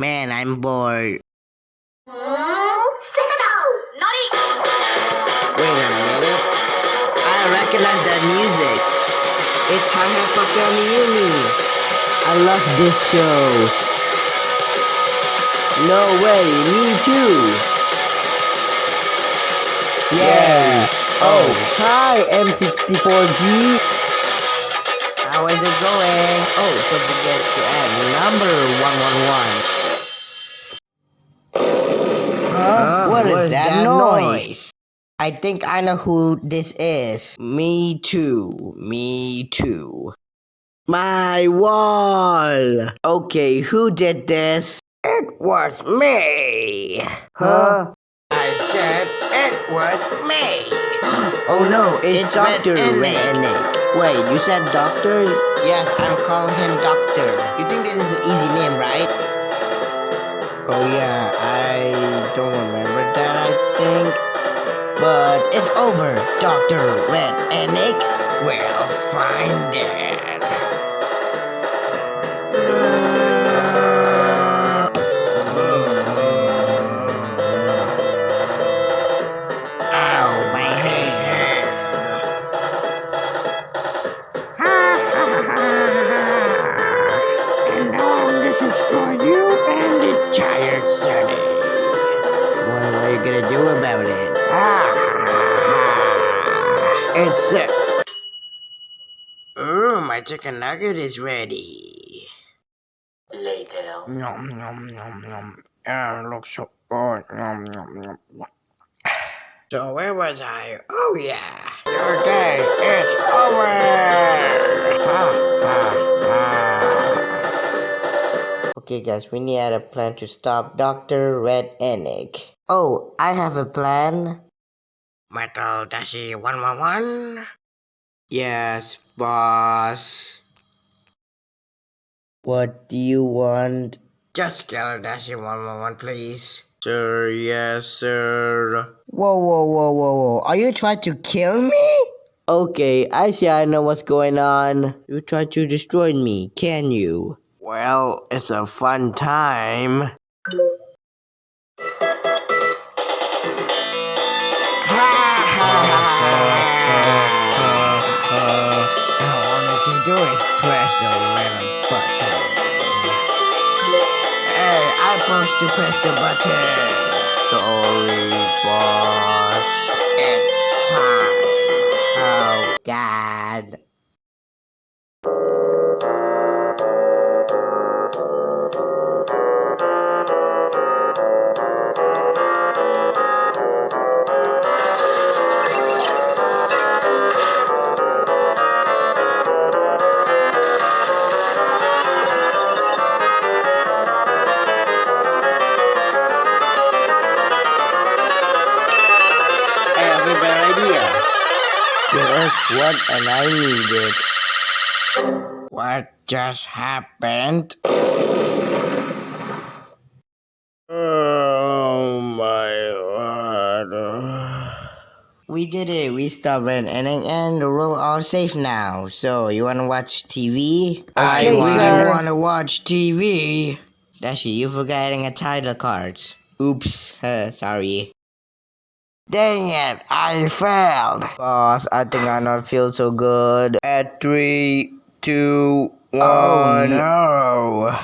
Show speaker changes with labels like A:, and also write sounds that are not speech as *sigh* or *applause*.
A: Man, I'm bored. Wait a minute. I recognize that music. It's Hi Puffy AmiYumi. I love this shows. No way, me too. Yeah. Oh, hi M64G. How is it going? Oh, don't forget to add number 111. Huh? what is, that, noise? I think I know who this is. Me too. Me too. My wall! Okay, who did this? It was me! Huh? I said it was me! *gasps* oh no, it's, Dr. Redneck. Wait, you said doctor? Yes, I'm calling him doctor. You think this is an easy name, right? Oh yeah, I don't remember that, I think. But it's over, Dr. Red Ennick. We'll find it. My chicken nugget is ready.
B: Later.
A: Nom nom nom nom. Ah, it looks so good. Nom nom nom. nom. *sighs* So where was I? Oh yeah. Your day is over. *sighs* Okay guys, we need a plan to stop Dr. Red Ennick. Oh, I have a plan. Metal Dashi 111? Yes, boss. What do you want? Just kill Dashi 111, please. Sir, yes, sir. Whoa, whoa, whoa, whoa, whoa. Are you trying to kill me? Okay, I see I know what's going on. You tried to destroy me, can you? Well, it's a fun time. I is press the little button. Hey, I'm supposed to press the button. Sorry, boss. It's time. Oh, God. Just what and I needed. What just happened? Oh my god. We did it. We stopped Red and and we're all safe now. So you wanna watch TV? I
B: Okay,
A: really
B: sir.
A: wanna watch TV. Dashi, you forgetting a title card. Oops. Uh, *laughs* sorry. Dang it, I failed. Boss, I think I not feel so good. At three, two, oh, one. Oh no.